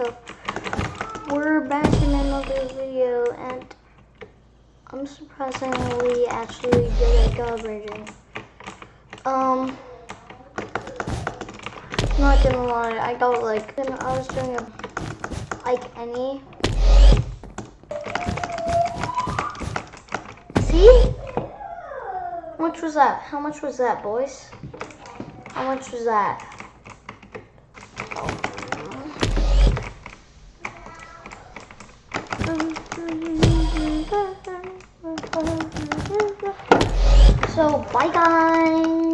up? We're back in another video and I'm surprisingly actually good at god raging. Um, not gonna lie, I got like, I was doing a, like any. See? How much was that? How much was that, boys? How much was that? So, bye guys.